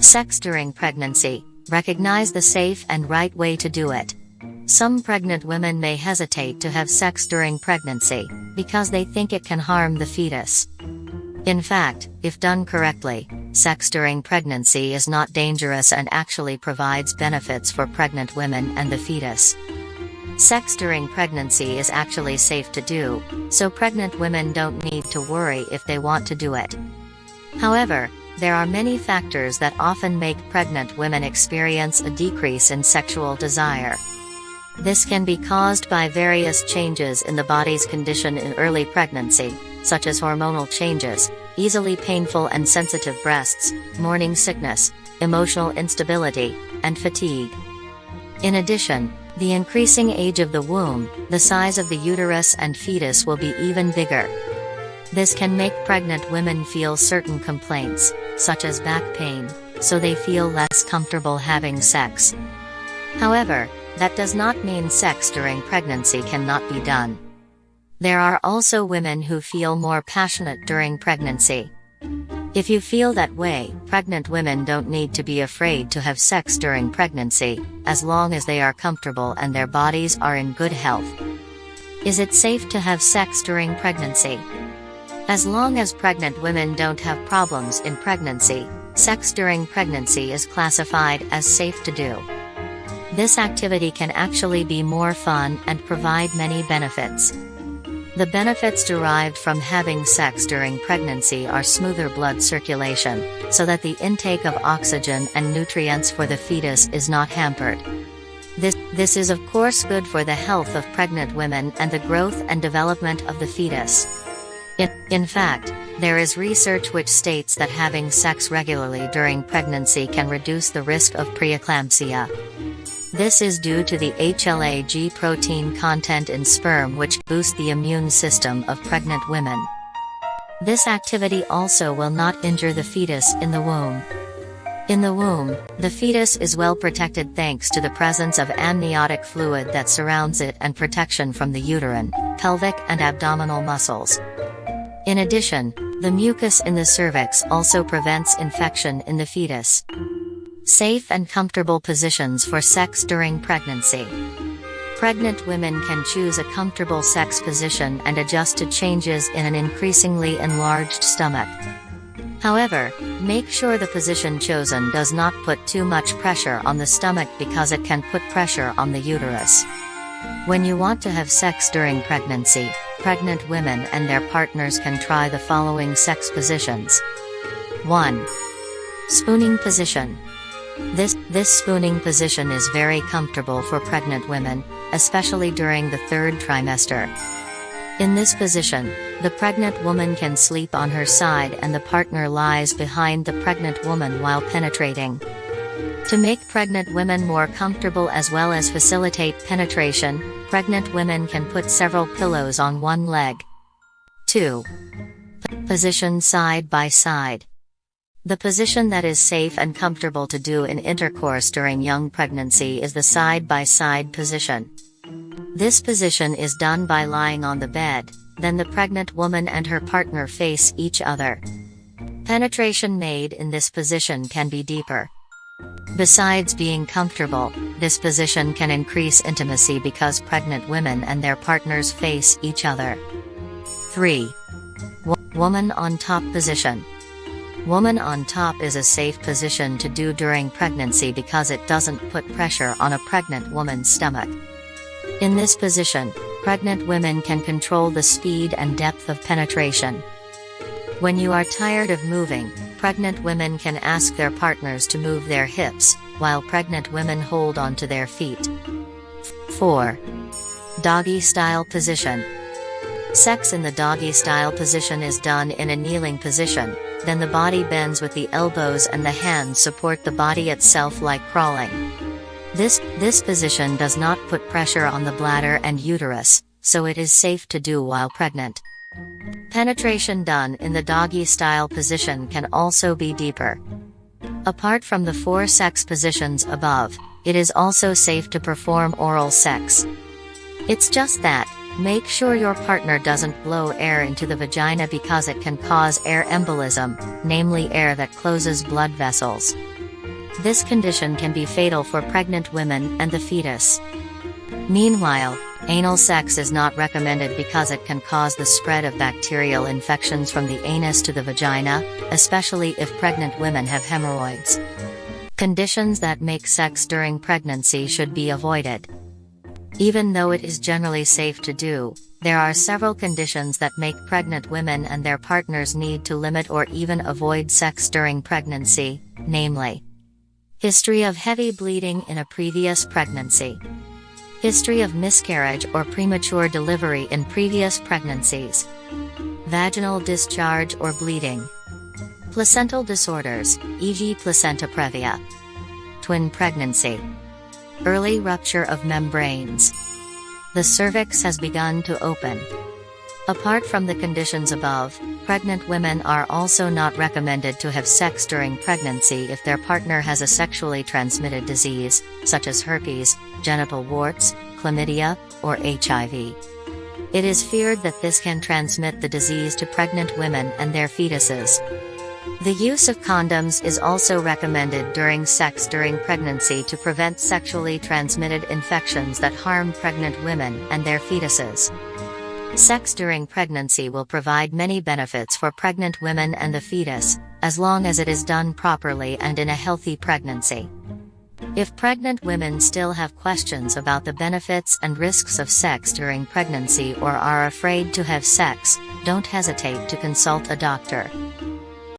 Sex during pregnancy. Recognize the safe and right way to do it. Some pregnant women may hesitate to have sex during pregnancy, because they think it can harm the fetus. In fact, if done correctly, sex during pregnancy is not dangerous and actually provides benefits for pregnant women and the fetus. Sex during pregnancy is actually safe to do, so pregnant women don't need to worry if they want to do it. However, there are many factors that often make pregnant women experience a decrease in sexual desire. This can be caused by various changes in the body's condition in early pregnancy, such as hormonal changes, easily painful and sensitive breasts, morning sickness, emotional instability, and fatigue. In addition, the increasing age of the womb, the size of the uterus and fetus will be even bigger. This can make pregnant women feel certain complaints, such as back pain, so they feel less comfortable having sex. However, that does not mean sex during pregnancy cannot be done. There are also women who feel more passionate during pregnancy. If you feel that way, pregnant women don't need to be afraid to have sex during pregnancy, as long as they are comfortable and their bodies are in good health. Is it safe to have sex during pregnancy? As long as pregnant women don't have problems in pregnancy, sex during pregnancy is classified as safe to do. This activity can actually be more fun and provide many benefits. The benefits derived from having sex during pregnancy are smoother blood circulation, so that the intake of oxygen and nutrients for the fetus is not hampered. This, this is of course good for the health of pregnant women and the growth and development of the fetus. In, fact, there is research which states that having sex regularly during pregnancy can reduce the risk of preeclampsia. This is due to the HLA-G protein content in sperm which boost the immune system of pregnant women. This activity also will not injure the fetus in the womb. In the womb, the fetus is well protected thanks to the presence of amniotic fluid that surrounds it and protection from the uterine, pelvic and abdominal muscles. In addition, the mucus in the cervix also prevents infection in the fetus. Safe and comfortable positions for sex during pregnancy. Pregnant women can choose a comfortable sex position and adjust to changes in an increasingly enlarged stomach. However, make sure the position chosen does not put too much pressure on the stomach because it can put pressure on the uterus. When you want to have sex during pregnancy, pregnant women and their partners can try the following sex positions. 1. Spooning position. This, this spooning position is very comfortable for pregnant women, especially during the third trimester. In this position, the pregnant woman can sleep on her side and the partner lies behind the pregnant woman while penetrating. To make pregnant women more comfortable as well as facilitate penetration, pregnant women can put several pillows on one leg. 2. Position side by side. The position that is safe and comfortable to do in intercourse during young pregnancy is the side-by-side -side position. This position is done by lying on the bed, then the pregnant woman and her partner face each other. Penetration made in this position can be deeper. Besides being comfortable, this position can increase intimacy because pregnant women and their partners face each other. 3. woman on top position. Woman on top is a safe position to do during pregnancy because it doesn't put pressure on a pregnant woman's stomach. In this position, pregnant women can control the speed and depth of penetration. When you are tired of moving, pregnant women can ask their partners to move their hips, while pregnant women hold onto their feet. 4. Doggy style position. Sex in the doggy style position is done in a kneeling position, then the body bends with the elbows and the hands support the body itself like crawling. This, this position does not put pressure on the bladder and uterus, so it is safe to do while pregnant. Penetration done in the doggy style position can also be deeper. Apart from the four sex positions above, it is also safe to perform oral sex. It's just that, make sure your partner doesn't blow air into the vagina because it can cause air embolism, namely air that closes blood vessels. This condition can be fatal for pregnant women and the fetus. Meanwhile, anal sex is not recommended because it can cause the spread of bacterial infections from the anus to the vagina, especially if pregnant women have hemorrhoids. Conditions that make sex during pregnancy should be avoided. Even though it is generally safe to do, there are several conditions that make pregnant women and their partners need to limit or even avoid sex during pregnancy, namely History of heavy bleeding in a previous pregnancy. History of miscarriage or premature delivery in previous pregnancies. Vaginal discharge or bleeding. Placental disorders, e.g. placenta previa. Twin pregnancy. Early rupture of membranes. The cervix has begun to open. Apart from the conditions above, pregnant women are also not recommended to have sex during pregnancy if their partner has a sexually transmitted disease, such as herpes, genital warts, chlamydia, or HIV. It is feared that this can transmit the disease to pregnant women and their fetuses. The use of condoms is also recommended during sex during pregnancy to prevent sexually transmitted infections that harm pregnant women and their fetuses. Sex during pregnancy will provide many benefits for pregnant women and the fetus, as long as it is done properly and in a healthy pregnancy. If pregnant women still have questions about the benefits and risks of sex during pregnancy or are afraid to have sex, don't hesitate to consult a doctor.